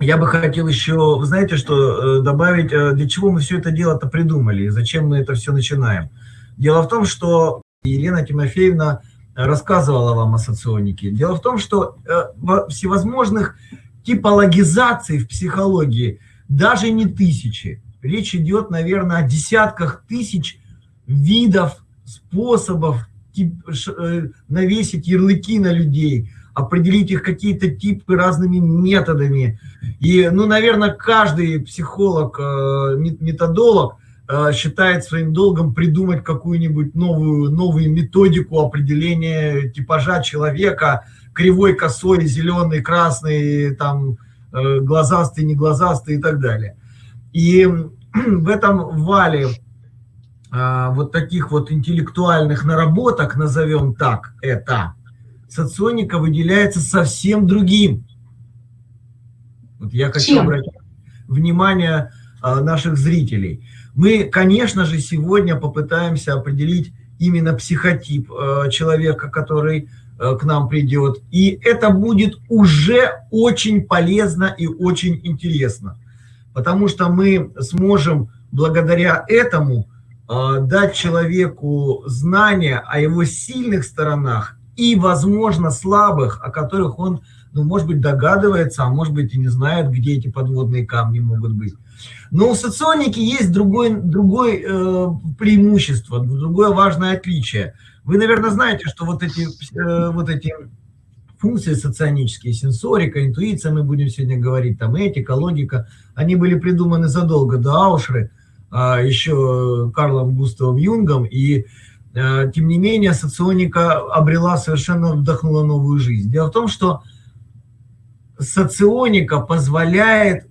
я бы хотел еще, вы знаете, что добавить, для чего мы все это дело-то придумали, и зачем мы это все начинаем. Дело в том, что Елена Тимофеевна рассказывала вам о соционике. Дело в том, что всевозможных типологизаций в психологии даже не тысячи. Речь идет, наверное, о десятках тысяч видов, способов э, навесить ярлыки на людей, определить их какие-то типы разными методами. И, ну, наверное, каждый психолог, э, методолог э, считает своим долгом придумать какую-нибудь новую, новую методику определения типажа человека, кривой, косой, зеленый, красный, там, глазастый, не глазастый и так далее. И в этом вале вот таких вот интеллектуальных наработок, назовем так это, соционика выделяется совсем другим. Вот я хочу Чем? обратить внимание а, наших зрителей. Мы, конечно же, сегодня попытаемся определить именно психотип а, человека, который к нам придет. И это будет уже очень полезно и очень интересно потому что мы сможем благодаря этому дать человеку знания о его сильных сторонах и, возможно, слабых, о которых он, ну, может быть, догадывается, а может быть и не знает, где эти подводные камни могут быть. Но у соционики есть другое другой, э, преимущество, другое важное отличие. Вы, наверное, знаете, что вот эти, э, вот эти функции соционические, сенсорика, интуиция, мы будем сегодня говорить, там этика, логика, они были придуманы задолго до Аушры, а, еще Карлом Густавом Юнгом, и тем не менее соционика обрела совершенно, вдохнула новую жизнь. Дело в том, что соционика позволяет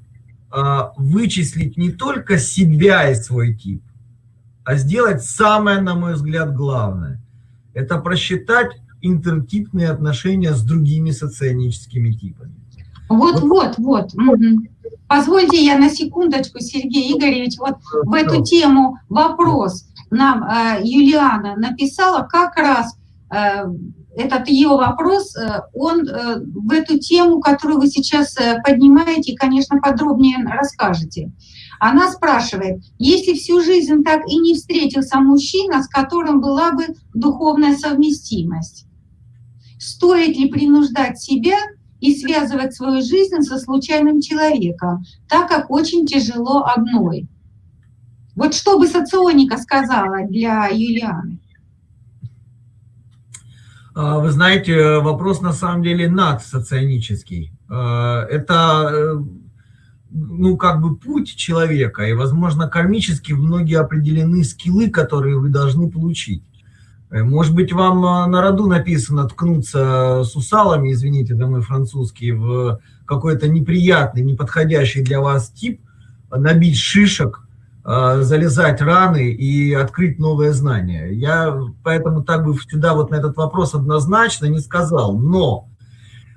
а, вычислить не только себя и свой тип, а сделать самое, на мой взгляд, главное. Это просчитать интертипные отношения с другими соционическими типами. Вот, вот, вот. вот. Угу. Позвольте я на секундочку, Сергей Игоревич, вот в эту тему вопрос нам э, Юлиана написала, как раз э, этот ее вопрос, э, он в эту тему, которую вы сейчас поднимаете, конечно, подробнее расскажете. Она спрашивает, если всю жизнь так и не встретился мужчина, с которым была бы духовная совместимость, стоит ли принуждать себя и связывать свою жизнь со случайным человеком, так как очень тяжело одной? Вот что бы соционика сказала для Юлианы? А, вы знаете, вопрос на самом деле надсоционический. А, это э, ну, как бы путь человека, и, возможно, кармически многие определены скиллы, которые вы должны получить. Э, может быть, вам э, на роду написано ткнуться с усалами, извините, да мой французский, в какой-то неприятный, неподходящий для вас тип, набить шишек, залезать раны и открыть новое знание. Я поэтому так бы сюда вот на этот вопрос однозначно не сказал. Но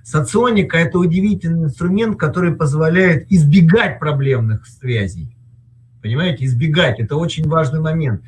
Соционика – это удивительный инструмент, который позволяет избегать проблемных связей. Понимаете, избегать – это очень важный момент.